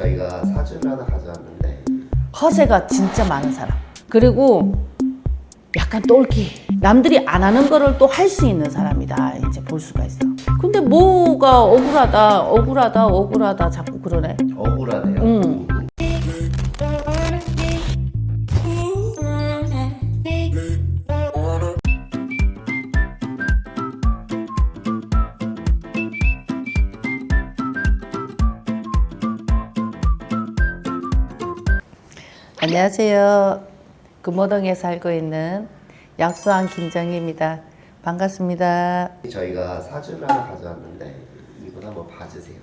저희가 사주를 하나 가져왔는데 허세가 진짜 많은 사람. 그리고 약간 똘끼. 남들이 안 하는 거를 또 할 수 있는 사람이다. 이제 볼 수가 있어. 근데 뭐가 억울하다, 억울하다, 억울하다 자꾸 그러네. 억울하네요. 음. 안녕하세요. 금호동에 살고 있는 약수왕 김정희입니다. 반갑습니다. 저희가 사주를 하나 가져왔는데 이분 한번 봐주세요.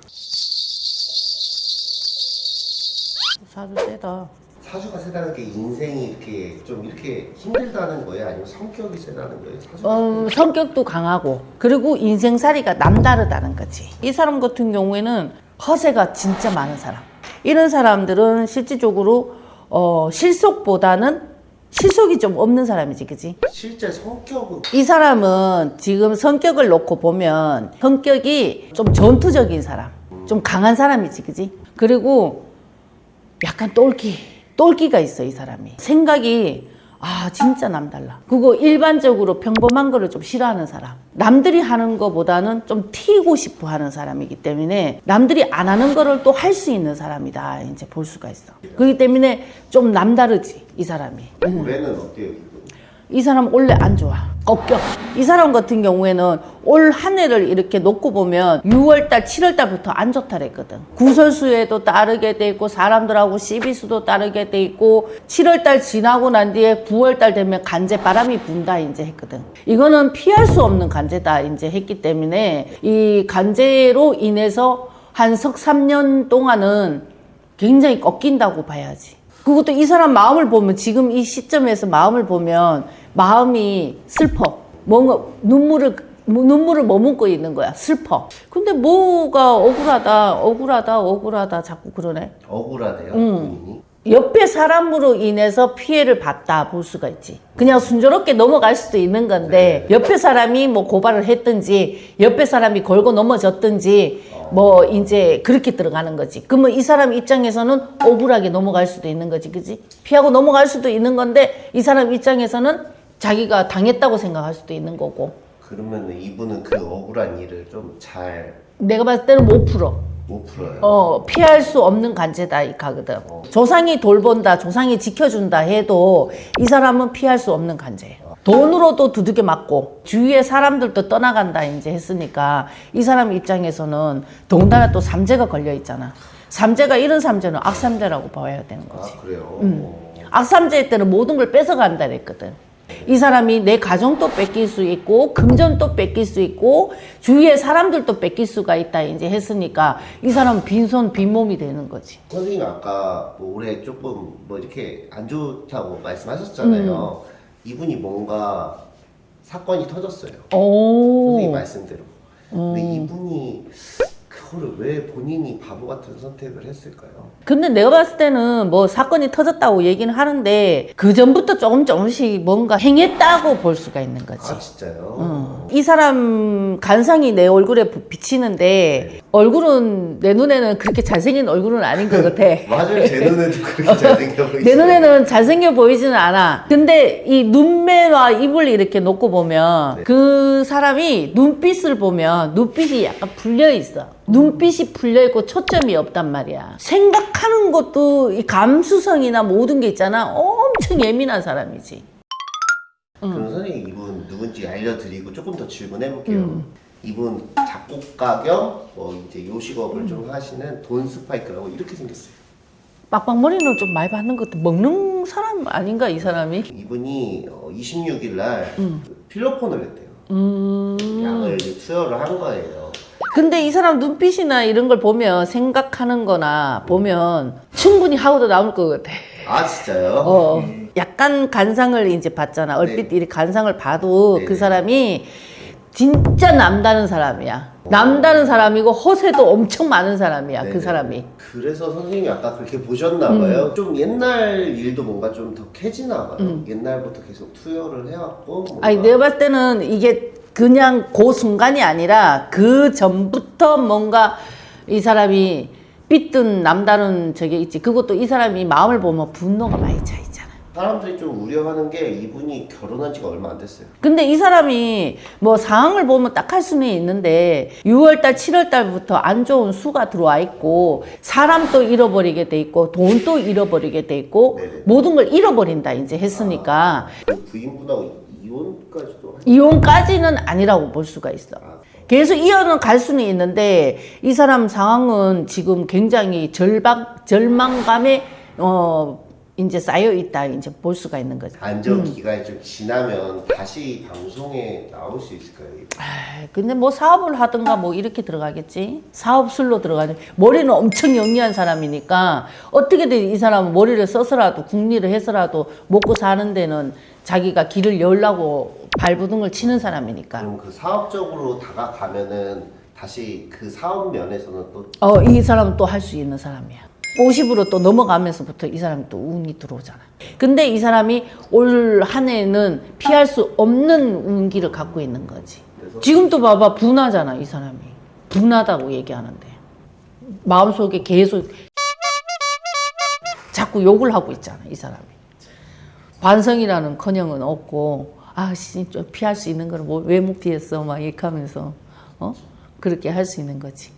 사주 세다. 사주가 세다는 게 인생이 이렇게 좀 이렇게 힘들다는 거예요? 아니면 성격이 세다는 거예요? 어, 성격도 강하고 그리고 인생살이가 남다르다는 거지. 이 사람 같은 경우에는 허세가 진짜 많은 사람. 이런 사람들은 실질적으로 어, 실속보다는 실속이 좀 없는 사람이지, 그지? 실제 성격은 이 사람은 지금 성격을 놓고 보면 성격이 좀 전투적인 사람, 좀 강한 사람이지, 그지? 그리고 약간 똘끼, 똘끼가 있어, 이 사람이. 생각이 아, 진짜 남달라. 그거 일반적으로 평범한 거를 좀 싫어하는 사람. 남들이 하는 거보다는 좀 튀고 싶어 하는 사람이기 때문에 남들이 안 하는 거를 또 할 수 있는 사람이다. 이제 볼 수가 있어. 그렇기 때문에 좀 남다르지, 이 사람이. 올해는 어때요? 이 사람 원래 안 좋아. 꺾여. 이 사람 같은 경우에는 올 한 해를 이렇게 놓고 보면 6월달, 7월달부터 안 좋다 그랬거든. 구설수에도 따르게 돼 있고 사람들하고 시비수도 따르게 돼 있고 7월달 지나고 난 뒤에 9월달 되면 간제 바람이 분다 이제 했거든. 이거는 피할 수 없는 간제다 이제 했기 때문에 이 간제로 인해서 한 석 3년 동안은 굉장히 꺾인다고 봐야지. 그것도 이 사람 마음을 보면 지금 이 시점에서 마음을 보면 마음이 슬퍼. 뭔가 눈물을 눈물을 머금고 있는 거야. 슬퍼. 근데 뭐가 억울하다, 억울하다, 억울하다 자꾸 그러네. 억울하대요. 음. 옆에 사람으로 인해서 피해를 봤다 볼 수가 있지. 그냥 순조롭게 넘어갈 수도 있는 건데 옆에 사람이 뭐 고발을 했든지 옆에 사람이 걸고 넘어졌든지 뭐 이제 그렇게 들어가는 거지. 그러면 이 사람 입장에서는 억울하게 넘어갈 수도 있는 거지, 그지? 피하고 넘어갈 수도 있는 건데 이 사람 입장에서는 자기가 당했다고 생각할 수도 있는 거고. 그러면 이분은 그 억울한 일을 좀잘못 내가 봤을 때는 못 풀어. 풀어요. 어, 피할 수 없는 간제다, 이 가거든. 조상이 돌본다, 조상이 지켜준다 해도 이 사람은 피할 수 없는 간제예요. 돈으로도 두들겨 맞고, 주위의 사람들도 떠나간다, 이제 했으니까, 이 사람 입장에서는 더군다나 또 삼재가 걸려 있잖아. 삼재가 이런 삼재는 악삼재라고 봐야 되는 거지. 아 그래요. 음. 악삼재 때는 모든 걸 뺏어간다 그랬거든. 이 사람이 내 가정도 뺏길 수 있고 금전도 뺏길 수 있고 주위의 사람들도 뺏길 수가 있다 이제 했으니까 이 사람은 빈손 빈몸이 되는 거지. 선생님 아까 뭐 올해 조금 뭐 이렇게 안 좋다고 말씀하셨잖아요. 음. 이분이 뭔가 사건이 터졌어요. 오. 선생님 말씀대로. 근데 이분이 그거를 왜 본인이 바보 같은 선택을 했을까요? 근데 내가 봤을 때는 뭐 사건이 터졌다고 얘기는 하는데 그 전부터 조금 조금씩 뭔가 행했다고 볼 수가 있는 거지. 아 진짜요? 어. 이 사람 간상이 내 얼굴에 부- 비치는데 얼굴은 내 눈에는 그렇게 잘생긴 얼굴은 아닌 것 같아. 맞아요. 제 눈에도 그렇게 잘생겨 보이죠. 내 눈에는 잘생겨 보이지는 않아. 근데 이 눈매와 입을 이렇게 놓고 보면 네. 그 사람이 눈빛을 보면 눈빛이 약간 풀려 있어. 눈 빛이 풀려 있고 초점이 없단 말이야. 생각하는 것도 이 감수성이나 모든 게 있잖아. 엄청 예민한 사람이지. 그럼 선생님 이분 누군지 알려드리고 조금 더 질문해볼게요. 음. 이분 작곡가 겸 뭐 이제 요식업을 음. 좀 하시는 돈 스파이크라고 이렇게 생겼어요. 빡빡머리는 좀 많이 받는 것도 먹는 사람 아닌가 이 사람이? 이분이 26일 날 음. 그 필로폰을 했대요. 음. 이제 투여를 한 거예요. 근데 이 사람 눈빛이나 이런 걸 보면 생각하는 거나 보면 충분히 하고도 나올 것 같아. 아 진짜요? 어, 약간 간상을 이제 봤잖아. 얼핏 네. 이 간상을 봐도 네네. 그 사람이 진짜 남다른 사람이야. 남다른 사람이고 허세도 엄청 많은 사람이야. 그 네네. 사람이. 그래서 선생님이 아까 그렇게 보셨나 봐요. 좀 옛날 일도 뭔가 좀 더 캐지나 봐요. 옛날부터 계속 투여를 해왔고. 뭔가 음. 아니 내가 봤을 때는 이게 그냥 그 순간이 아니라 그 전부터 뭔가 이 사람이 삐뜬 남다른 저게 있지. 그것도 이 사람이 마음을 보면 분노가 많이 차 있잖아. 사람들이 좀 우려하는 게 이분이 결혼한 지가 얼마 안 됐어요. 근데 이 사람이 뭐 상황을 보면 딱 할 수는 있는데 6월달, 7월달부터 안 좋은 수가 들어와 있고 사람도 잃어버리게 돼 있고 돈도 잃어버리게 돼 있고 네네. 모든 걸 잃어버린다 이제 했으니까 그 부인분하고 이혼까지도 이혼까지는 아니라고 볼 수가 있어. 아, 계속 이어는 갈 수는 있는데 이 사람 상황은 지금 굉장히 절박 절망감에 어 이제 쌓여 있다 이제 볼 수가 있는 거죠. 안정 음. 기간이 좀 지나면 다시 방송에 나올 수 있을까요? 아이, 근데 뭐 사업을 하든가 뭐 이렇게 들어가겠지. 사업술로 들어가지. 머리는 엄청 영리한 사람이니까 어떻게든 이 사람은 머리를 써서라도 국리를 해서라도 먹고 사는 데는 자기가 길을 열라고 발부둥을 치는 사람이니까. 그럼 그 사업적으로 다가가면은 다시 그 사업 면에서는 또 어, 이 사람은 또 할 수 있는 사람이야. 50으로 또 넘어가면서부터 이 사람이 또 운이 들어오잖아. 근데 이 사람이 올 한 해는 피할 수 없는 운기를 갖고 있는 거지. 지금도 봐봐, 분하잖아, 이 사람이. 분하다고 얘기하는데. 마음속에 계속 자꾸 욕을 하고 있잖아, 이 사람이. 반성이라는 커녕은 없고, 아, 씨, 좀 피할 수 있는 걸 왜못 피했어? 막 이렇게 하면서, 어? 그렇게 할 수 있는 거지.